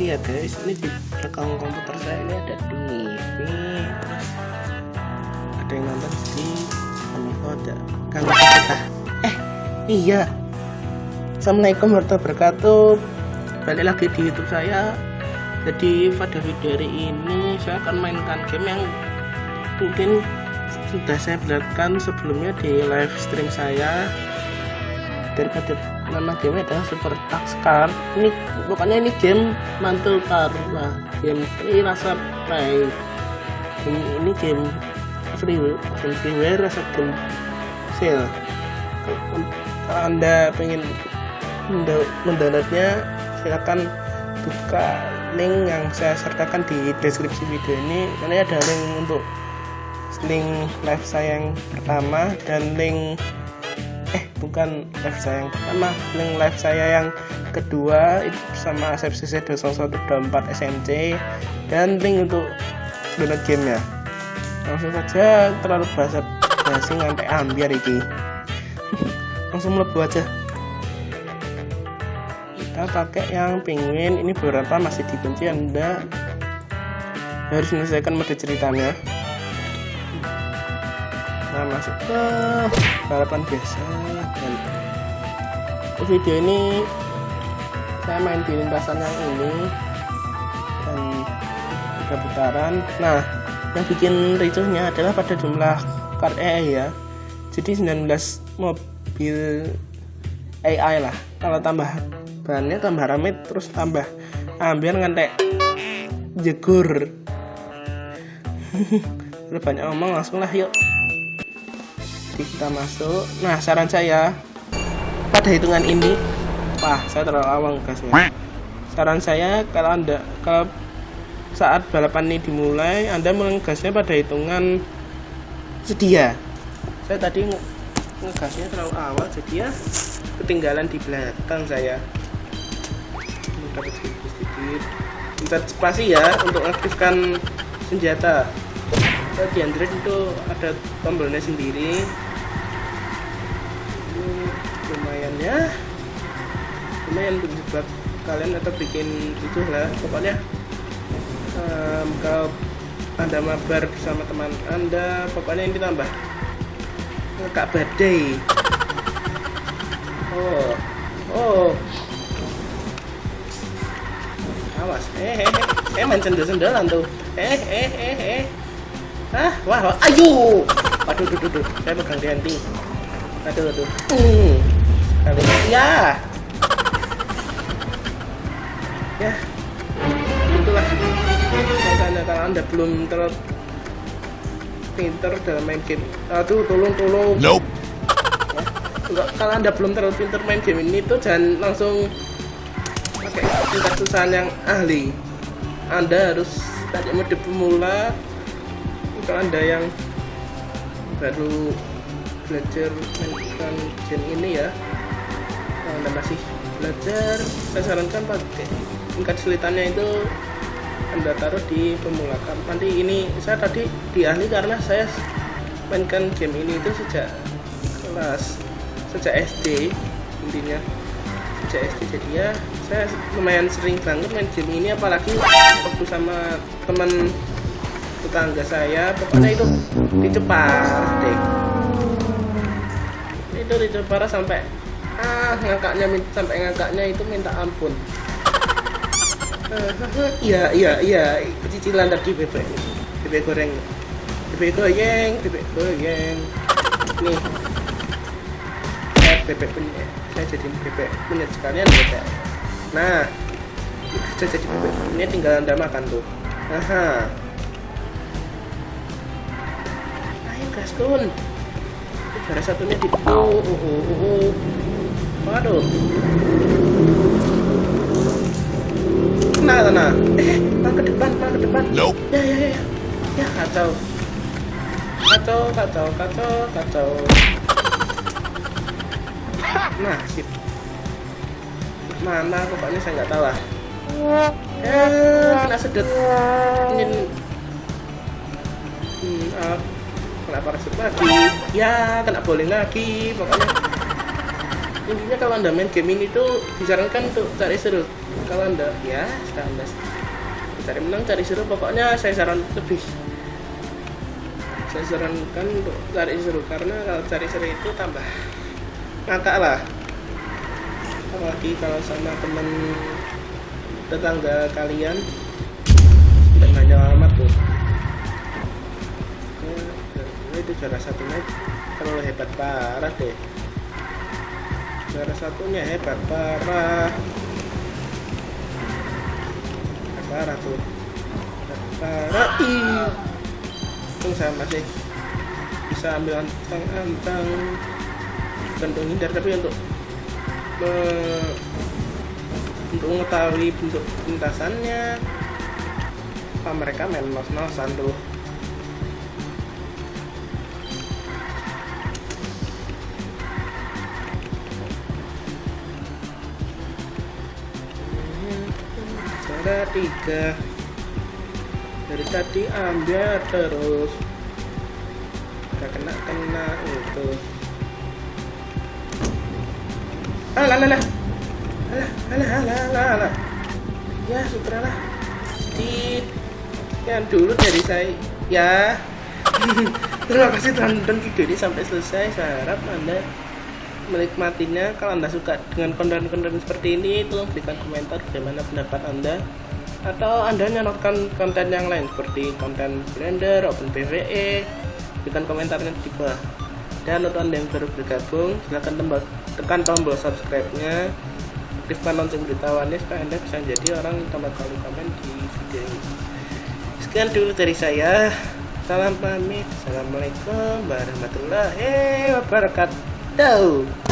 TV ya guys. Ini di belakang komputer saya ini ada TV terus ada yang nonton di Kominfo ada Kang kita eh iya. Assalamualaikum warahmatullahi wabarakatuh. Balik lagi di YouTube saya. Jadi pada video hari ini saya akan mainkan game yang mungkin sudah saya perlihatkan sebelumnya di live stream saya. Daripada nama game adalah Super Tax Car ini pokoknya ini game mantul lah. Game ini rasa play. Ini, ini game free game freeware rasa game sale. Kalau anda pengen mendownloadnya silakan buka link yang saya sertakan di deskripsi video ini. Karena ada link untuk link live saya yang pertama dan link bukan live saya yang pertama link live saya yang kedua itu bersama ASFCC 2124 SMC dan link untuk download gamenya langsung saja terlalu bahasa basi ngantek ambiar iki. Langsung melebu aja. Kita pakai yang penguin ini beberapa masih dikunci anda harus menyelesaikan mode ceritanya nah masuk. Ke balapan biasa. Dan video ini saya main di lintasan yang ini. Dan tiga putaran. Nah yang bikin ricuhnya adalah pada jumlah kart AI ya. Jadi 19 mobil AI lah. Kalau tambah bannya tambah rame terus tambah ambil ngantek jegur. Udah banyak ngomong langsung lah yuk kita masuk. Nah saran saya pada hitungan ini wah saya terlalu awang gasnya saran saya kalau anda kalau saat balapan ini dimulai anda mengasnya pada hitungan sedia. Saya tadi ngegasnya terlalu awal jadi ya ketinggalan di belakang saya. Dapat pencet spasi ya untuk aktifkan senjata. Di Android itu ada tombolnya sendiri lumayan ya lumayan buat kalian atau bikin itu lah pokoknya. Um, kalau anda mabar bersama teman anda pokoknya ini tambah. Kak badai oh oh. Awas. Eh eh eh. Main sendal sendalan tuh. Eh eh eh eh. Ah wah, wah. ayo. Aduh aduh aduh saya pegang di henti aduh aduh. Hmm. Kali ya. Ya. Itulah. Kalau anda belum terlalu pinter dalam main game. Aduh tolong tolong. Nope. Ya. enggak kalau anda belum terlalu pinter main game ini tuh jangan langsung pakai tingkat susahan yang ahli. Anda harus tadi mode pemula kalau anda yang baru belajar mainkan game ini ya anda masih belajar saya sarankan pakai tingkat kesulitannya itu anda taruh di pemula nanti ini saya tadi di ahli karena saya mainkan game ini itu sejak kelas sejak SD intinya. Sejak SD jadi ya saya lumayan sering banget main game ini apalagi waktu sama teman tetangga saya pokoknya itu dicepat deh itu dicepat sampai ah ngangkaknya sampai ngangkaknya itu minta ampun. Iya iya iya. Cicilan tadi bebek. Bebek goreng. Bebek goreng bebek goreng nih. Saya bebek punya saya jadi bebek punya sekalian bebek. Nah. Saya jadi bebek ini tinggal anda makan tuh. Aha. Ayo gaskun juara satunya di oh, oh, oh, oh, oh. Waduh. Tenang tenang eh pan ke depan pan ke depan. Nope. Ya ya ya ya. Kacau. Kacau kacau kacau kacau. Nah sip. Mana pokoknya saya nggak tahu lah. Eh kena sedot ini hmm, uh, kena parasut lagi. Ya kena bowling lagi pokoknya intinya kalau anda main game ini tuh disarankan untuk cari seru. Kalau anda ya anda cari menang cari seru pokoknya saya saran lebih. Saya sarankan untuk cari seru karena kalau cari seru itu tambah ngakak lah. Apalagi kalau sama temen tetangga kalian tidak nanya alamat tuh. Ya, itu juara satu match terlalu hebat parah deh juara satunya hebat parah hebat parah tuh. Parah ih untung saya masih bisa ambil antang-antang gantung hindar tapi untuk untuk mengetahui bentuk lintasannya apa mereka main nos-nosan tuh Ada tiga. Dari tadi ambil terus. Nggak kena kena itu. Ah, alah alah alah alah alah alah alah. Ya sudahlah. di yang dulu dari saya. Ya. Terima kasih telah menonton video ini sampai selesai. Saya harap anda menikmatinya. Kalau anda suka dengan konten-konten seperti ini tolong berikan komentar bagaimana pendapat anda. Atau anda nyanyikan konten yang lain seperti konten Blender, Open PVE berikan komentarnya di bawah. Dan untuk anda yang baru bergabung silahkan tembak, tekan tombol subscribe nya aktifkan lonceng beritahuannya supaya anda bisa jadi orang yang tambah kali komen di video ini. Sekian dulu dari saya. Salam pamit. Assalamualaikum warahmatullahi wabarakatuh No.